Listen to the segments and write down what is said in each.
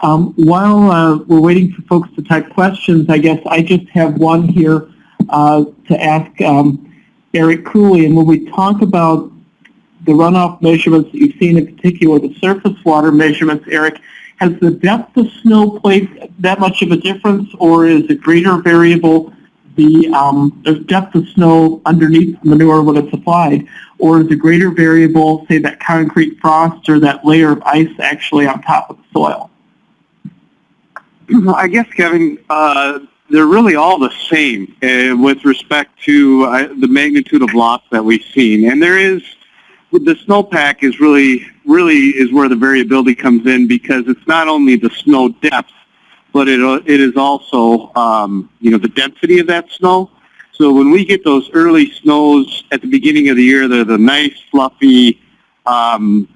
Um, while uh, we're waiting for folks to type questions, I guess I just have one here uh, to ask um, Eric Cooley. And when we talk about the runoff measurements that you've seen, in particular the surface water measurements, Eric, has the depth of snow played that much of a difference, or is a greater variable the, um, the depth of snow underneath the manure when it's applied, or is a greater variable, say, that concrete frost or that layer of ice actually on top of the soil? I guess, Kevin, uh, they're really all the same uh, with respect to uh, the magnitude of loss that we've seen. And there is, the snowpack is really, really is where the variability comes in because it's not only the snow depth, but it, uh, it is also, um, you know, the density of that snow. So when we get those early snows at the beginning of the year, they're the nice, fluffy um,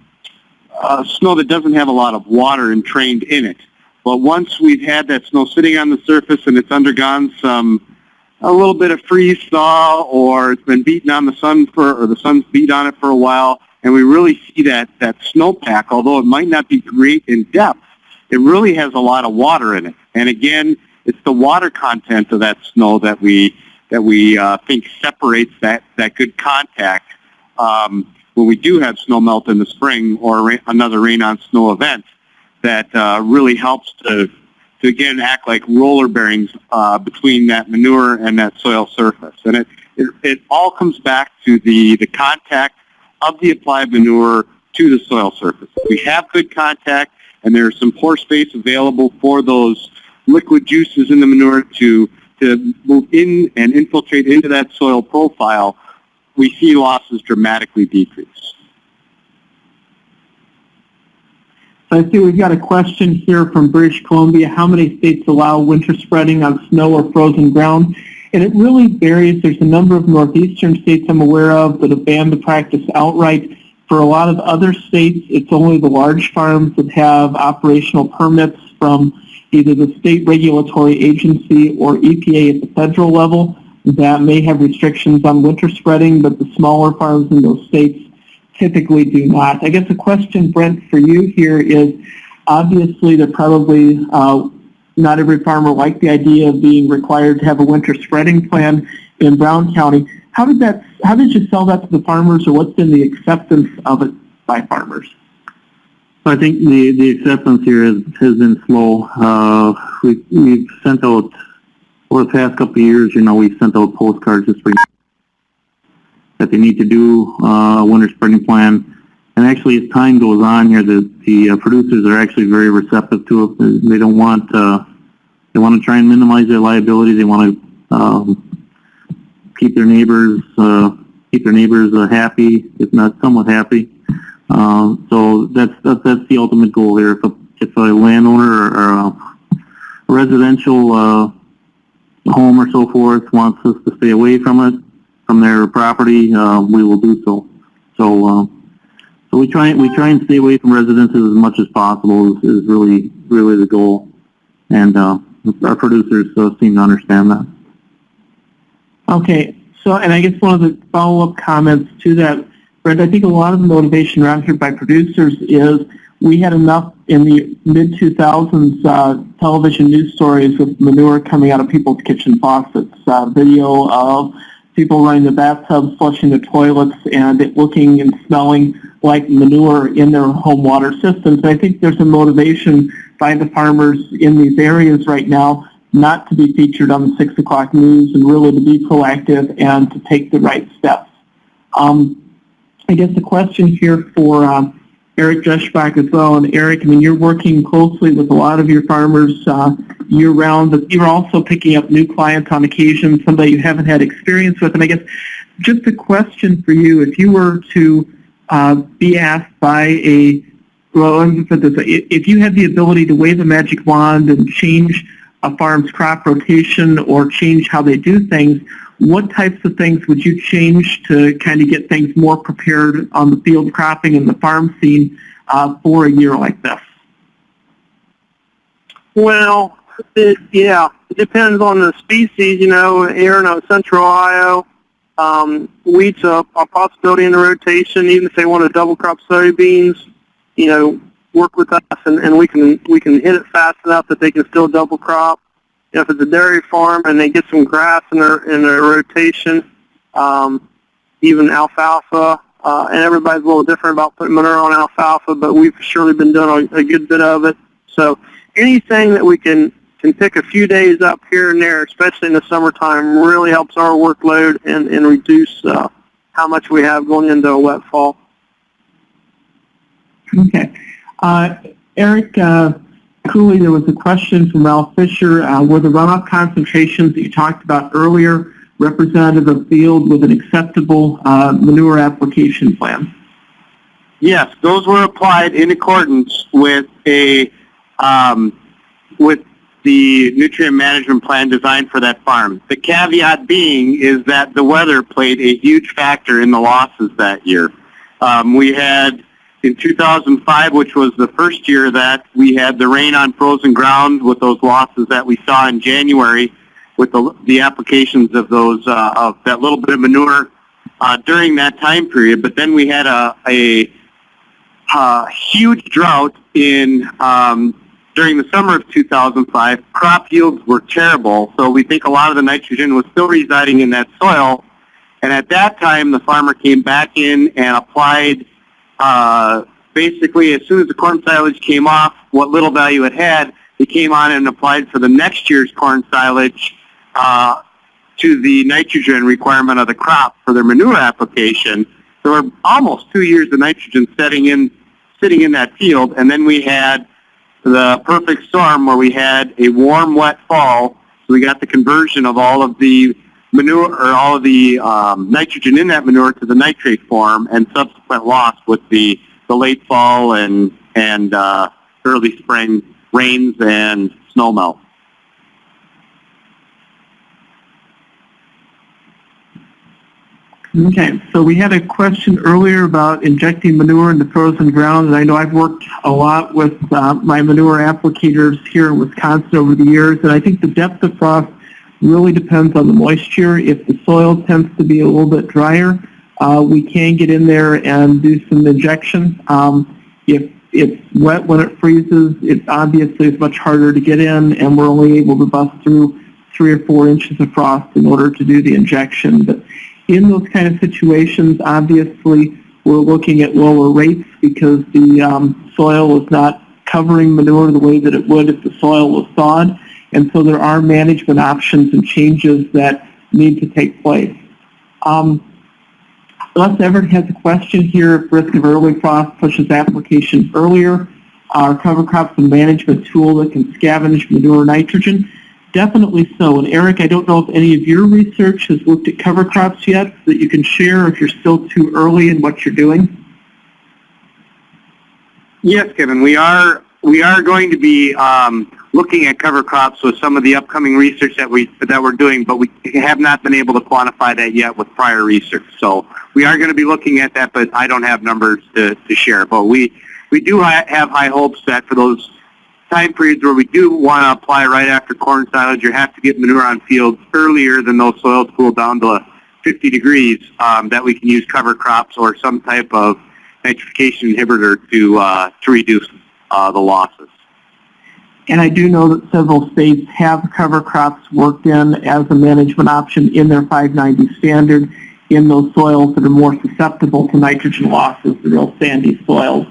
uh, snow that doesn't have a lot of water entrained in it. But once we've had that snow sitting on the surface and it's undergone some a little bit of freeze thaw or it's been beaten on the sun for or the sun's beat on it for a while and we really see that that snowpack although it might not be great in depth it really has a lot of water in it. And again it's the water content of that snow that we that we uh, think separates that that good contact um, when we do have snow melt in the spring or ra- another rain on snow event that uh, really helps to, to again act like roller bearings uh, between that manure and that soil surface. And it, it, it all comes back to the, the contact of the applied manure to the soil surface. We have good contact and there's some pore space available for those liquid juices in the manure to, to move in and infiltrate into that soil profile, we see losses dramatically decrease. So I see we've got a question here from British Columbia. How many states allow winter spreading on snow or frozen ground? And it really varies. There's a number of northeastern states I'm aware of that have banned the practice outright. For a lot of other states, it's only the large farms that have operational permits from either the state regulatory agency or EPA at the federal level that may have restrictions on winter spreading, but the smaller farms in those states typically do not. I guess the question, Brent, for you here is, obviously they're probably, uh, not every farmer liked the idea of being required to have a winter spreading plan in Brown County. How did that, how did you sell that to the farmers or what's been the acceptance of it by farmers? I think the, the acceptance here has, has been slow. Uh, we, we've sent out, over the past couple of years, you know, we've sent out postcards this spring that they need to do uh, a winter spreading plan. And actually, as time goes on here, the, the uh, producers are actually very receptive to it. They don't want, uh, they want to try and minimize their liability. They want to um, keep their neighbors, uh, keep their neighbors uh, happy, if not somewhat happy. Uh, so that's, that's that's the ultimate goal here. If a, if a landowner or, or a residential uh, home or so forth wants us to stay away from it, from their property, uh, we will do so. So, uh, so we try we try and stay away from residences as much as possible is, is really really the goal, and uh, our producers uh, seem to understand that. Okay, so and I guess one of the follow-up comments to that, Brent, I think a lot of the motivation around here by producers is we had enough in the mid-2000s uh, television news stories with manure coming out of people's kitchen faucets, uh, video of people running the bathtubs, flushing the toilets, and it looking and smelling like manure in their home water systems. I think there's a motivation by the farmers in these areas right now not to be featured on the 6 o'clock news and really to be proactive and to take the right steps. Um, I guess the question here for um, Eric Dreschbach as well. And Eric, I mean, you're working closely with a lot of your farmers uh, year-round, but you're also picking up new clients on occasion, somebody you haven't had experience with. And I guess just a question for you, if you were to uh, be asked by a, well, let me put this, if you had the ability to wave a magic wand and change a farm's crop rotation or change how they do things, what types of things would you change to kind of get things more prepared on the field cropping and the farm scene uh, for a year like this? Well, it, yeah, it depends on the species. You know, here in Central Ohio, um, wheat's a, a possibility in the rotation. Even if they want to double crop soybeans, you know, work with us, and, and we can we can hit it fast enough that they can still double crop. If it's a dairy farm and they get some grass in their in their rotation, um, even alfalfa, uh, and everybody's a little different about putting manure on alfalfa, but we've surely been doing a, a good bit of it. So anything that we can can pick a few days up here and there, especially in the summertime, really helps our workload and, and reduce uh, how much we have going into a wet fall. Okay. Uh, Eric uh, Cooley, there was a question from Ralph Fisher. Uh, were the runoff concentrations that you talked about earlier representative of field with an acceptable uh, manure application plan? Yes, those were applied in accordance with a um, with the nutrient management plan designed for that farm. The caveat being is that the weather played a huge factor in the losses that year. Um, we had in 2005, which was the first year that we had the rain on frozen ground with those losses that we saw in January with the, the applications of those uh, of that little bit of manure uh, during that time period. But then we had a, a, a huge drought in um, during the summer of 2005. Crop yields were terrible, so we think a lot of the nitrogen was still residing in that soil. And at that time, the farmer came back in and applied uh, basically as soon as the corn silage came off, what little value it had, he came on and applied for the next year's corn silage uh, to the nitrogen requirement of the crop for their manure application. There were almost two years of nitrogen setting in, sitting in that field, and then we had the perfect storm where we had a warm, wet fall. So we got the conversion of all of the manure or all of the um, nitrogen in that manure to the nitrate form, and subsequent loss with the the late fall and and uh, early spring rains and snow melt. Okay, so we had a question earlier about injecting manure into frozen ground, and I know I've worked a lot with uh, my manure applicators here in Wisconsin over the years, and I think the depth of frost really depends on the moisture. If the soil tends to be a little bit drier, uh, we can get in there and do some injection. Um, if it's wet when it freezes, it obviously is much harder to get in, and we're only able to bust through three or four inches of frost in order to do the injection. But in those kind of situations, obviously, we're looking at lower rates because the um, soil is not covering manure the way that it would if the soil was thawed. And so there are management options and changes that need to take place. Um, Les Everett has a question here. If risk of early frost pushes applications earlier, our cover crops and management tool that can scavenge manure nitrogen. Definitely so. And Eric, I don't know if any of your research has looked at cover crops yet that you can share if you're still too early in what you're doing. Yes, Kevin, we are we are going to be um, looking at cover crops with some of the upcoming research that we that we're doing, but we have not been able to quantify that yet with prior research. So we are going to be looking at that, but I don't have numbers to, to share. But we we do ha- have high hopes that for those time periods where we do want to apply right after corn silage, you have to get manure on fields earlier than those soils cool down to 50 degrees. Um, that we can use cover crops or some type of nitrification inhibitor to uh, to reduce uh, the losses. And I do know that several states have cover crops worked in as a management option in their 590 standard in those soils that are more susceptible to nitrogen losses, the real sandy soils.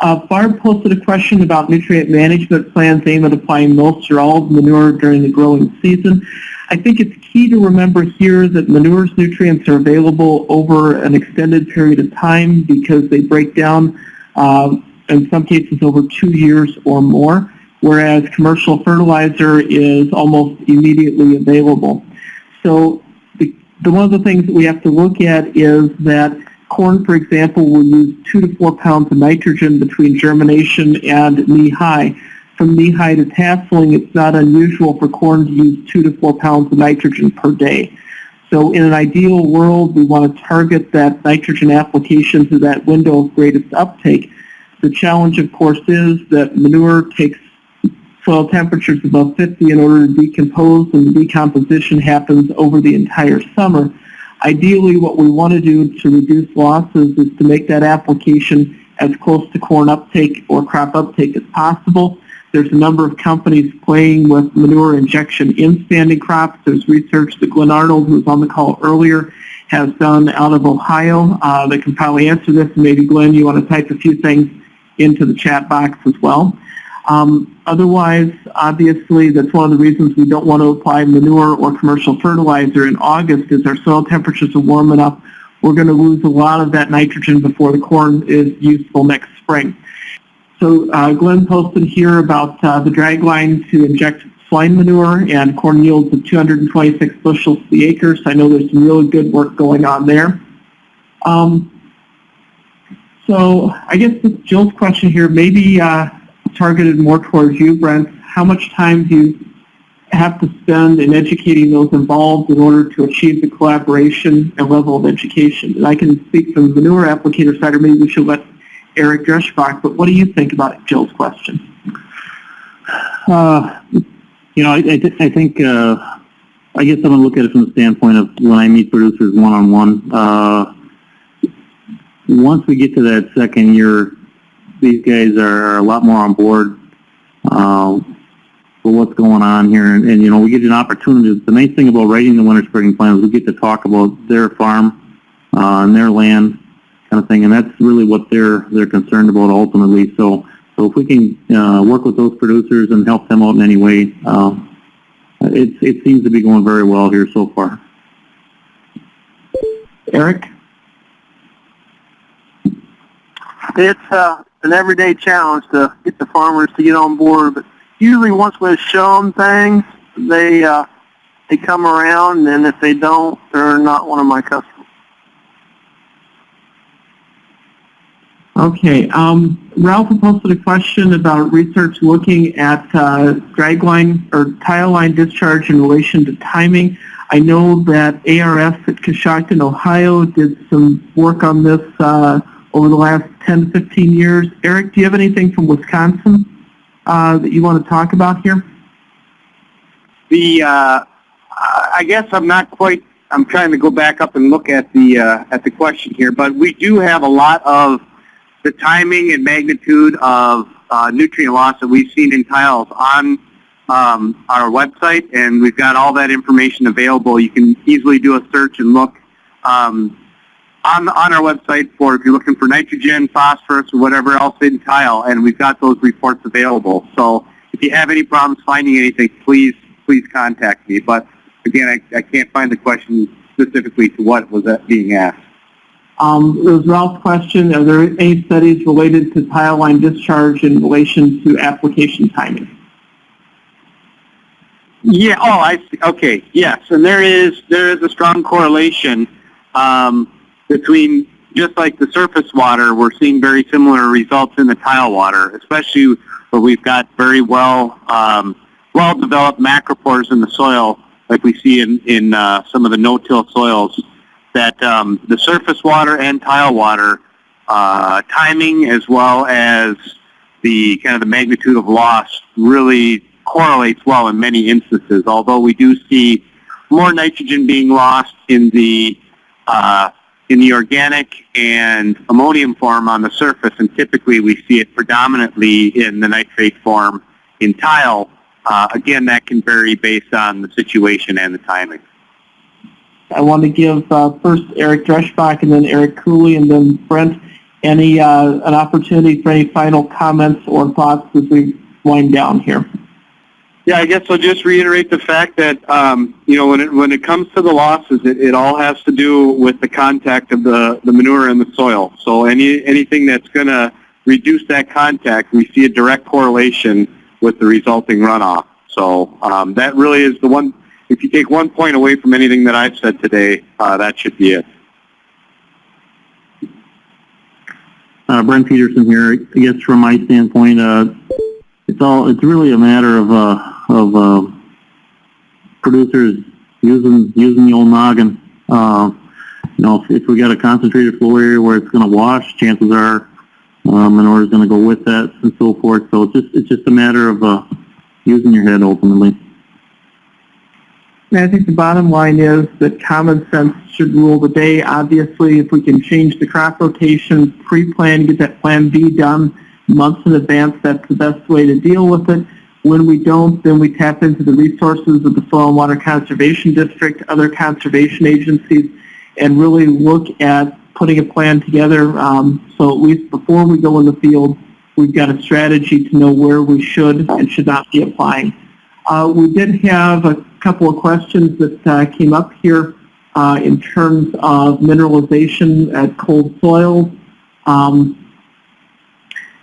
Uh, Barb posted a question about nutrient management plans aimed at applying most or all of manure during the growing season. I think it's key to remember here that manure's nutrients are available over an extended period of time because they break down uh, in some cases over two years or more, whereas commercial fertilizer is almost immediately available. So the, the one of the things that we have to look at is that corn, for example, will use two to four pounds of nitrogen between germination and knee-high. From knee-high to tasseling, it's not unusual for corn to use two to four pounds of nitrogen per day. So in an ideal world, we want to target that nitrogen application to that window of greatest uptake. The challenge, of course, is that manure takes soil temperatures above 50 in order to decompose, and the decomposition happens over the entire summer. Ideally, what we want to do to reduce losses is to make that application as close to corn uptake or crop uptake as possible. There's a number of companies playing with manure injection in standing crops. There's research that Glenn Arnold, who was on the call earlier, has done out of Ohio uh, that can probably answer this. Maybe, Glenn, you want to type a few things into the chat box as well. Um, otherwise, obviously, that's one of the reasons we don't want to apply manure or commercial fertilizer in August is our soil temperatures are warm enough. We're going to lose a lot of that nitrogen before the corn is useful next spring. So uh, Glenn posted here about uh, the drag line to inject swine manure and corn yields of 226 bushels to the acre. So I know there's some really good work going on there. Um, so I guess Jill's question here, maybe uh, targeted more towards you, Brent. How much time do you have to spend in educating those involved in order to achieve the collaboration and level of education? And I can speak from the newer applicator side, or maybe we should let Eric Dreschbach, but what do you think about Jill's question? Uh, you know, I, I, th- I think, uh, I guess I'm gonna look at it from the standpoint of when I meet producers one-on-one, uh, once we get to that second year, these guys are a lot more on board, uh, for what's going on here, and, and, you know, we get an opportunity, the nice thing about writing the winter spring plan is we get to talk about their farm, uh, and their land, kind of thing, and that's really what they're, they're concerned about ultimately, so, so if we can, uh, work with those producers and help them out in any way, um, it, it seems to be going very well here so far. Eric? It's uh, an everyday challenge to get the farmers to get on board, but usually once we show them things, they uh, they come around, and if they don't, they're not one of my customers. Okay, um, Ralph posted a question about research looking at uh, or tile line discharge in relation to timing. I know that ARS at Coshocton, Ohio did some work on this uh, over the last 10 to 15 years. Eric, do you have anything from Wisconsin uh, that you want to talk about here? The uh, I guess I'm not quite. I'm trying to go back up and look at the uh, at the question here, but we do have a lot of the timing and magnitude of uh, nutrient loss that we've seen in tiles on um, our website, and we've got all that information available. You can easily do a search and look um, on on our website for if you're looking for nitrogen, phosphorus, or whatever else in tile, and we've got those reports available. So if you have any problems finding anything, please please contact me. But again, I, I can't find the question specifically to what was that being asked. Um, it was Ralph's question. Are there any studies related to tile line discharge in relation to application timing? Yeah. Oh, I see. Okay. Yes, and there is there is a strong correlation um, between just like the surface water. We're seeing very similar results in the tile water, especially where we've got very well um, well developed macropores in the soil, like we see in in uh, some of the no-till soils. That um, the surface water and tile water uh, timing, as well as the kind of the magnitude of loss, really correlates well in many instances, although we do see more nitrogen being lost in the uh, in the organic and ammonium form on the surface, and typically we see it predominantly in the nitrate form in tile. Uh, again, that can vary based on the situation and the timing. I want to give uh, first Eric Dreschbach and then Eric Cooley and then Brent any uh, an opportunity for any final comments or thoughts as we wind down here. Yeah, I guess I'll just reiterate the fact that um, you know when it when it comes to the losses, it, it all has to do with the contact of the, the manure in the soil. So any anything that's going to reduce that contact, we see a direct correlation with the resulting runoff. So um, that really is the one. If you take one point away from anything that I've said today, uh, that should be it. Uh, Brent Peterson here. I guess from my standpoint, uh, it's all, it's really a matter of, uh, of, uh, producers using, using the old noggin. Uh, you know, if, if we got a concentrated flow area where it's gonna wash, chances are, uh, manure is gonna go with that and so forth. So it's just, it's just a matter of, uh, using your head ultimately. I think the bottom line is that common sense should rule the day. Obviously, if we can change the crop rotation, pre-plan, get that Plan B done months in advance, that's the best way to deal with it. When we don't, then we tap into the resources of the Soil and Water Conservation District, other conservation agencies, and really look at putting a plan together. Um, so at least before we go in the field, we've got a strategy to know where we should and should not be applying. Uh, we did have a couple of questions that uh, came up here uh, in terms of mineralization at cold soils. Um,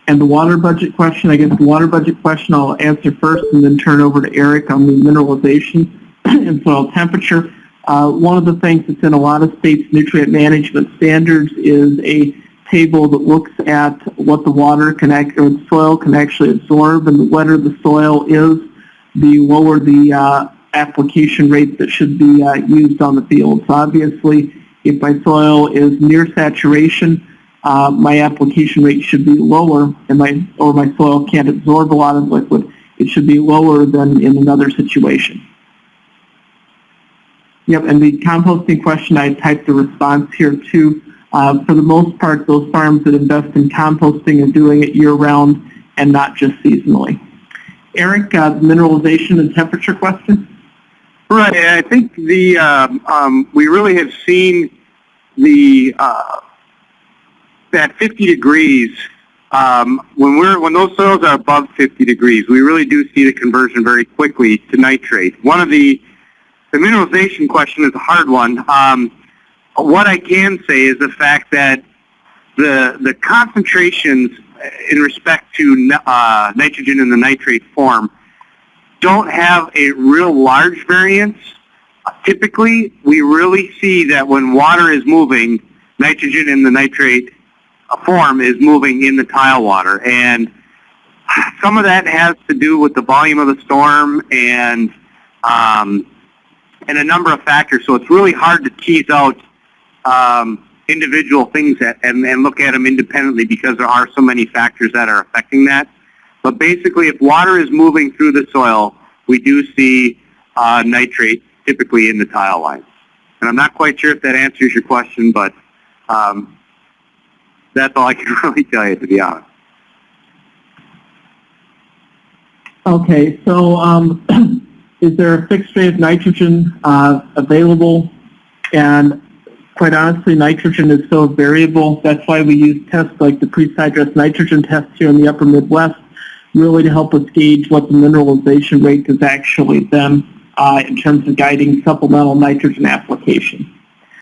and the water budget question, I guess the water budget question I'll answer first and then turn over to Eric on the mineralization and soil temperature. Uh, one of the things that's in a lot of states' nutrient management standards is a table that looks at what the water can or the soil can actually absorb, and the wetter the soil is, the lower the uh, application rate that should be uh, used on the field. So obviously, if my soil is near saturation, uh, my application rate should be lower, and my or my soil can't absorb a lot of liquid. It should be lower than in another situation. Yep, and the composting question, I typed the response here too. Uh, for the most part, those farms that invest in composting are doing it year-round and not just seasonally. Eric, uh, mineralization and temperature question? Right. I think the um, um, we really have seen the uh, at 50 degrees um, when we're when those soils are above 50 degrees, we really do see the conversion very quickly to nitrate. One of the the mineralization question is a hard one. Um, what I can say is the fact that the the concentrations in respect to uh, nitrogen in the nitrate form don't have a real large variance. Typically, we really see that when water is moving, nitrogen in the nitrate form is moving in the tile water. And some of that has to do with the volume of the storm and um, and a number of factors. So it's really hard to tease out um, individual things that, and, and look at them independently because there are so many factors that are affecting that. But basically, if water is moving through the soil, we do see uh, nitrate typically in the tile line. And I'm not quite sure if that answers your question, but um, that's all I can really tell you, to be honest. Okay, so um, is there a fixed rate of nitrogen uh, available? And quite honestly, nitrogen is so variable. That's why we use tests like the pre-sidedress nitrogen test here in the upper Midwest, really to help us gauge what the mineralization rate is actually then uh, in terms of guiding supplemental nitrogen application.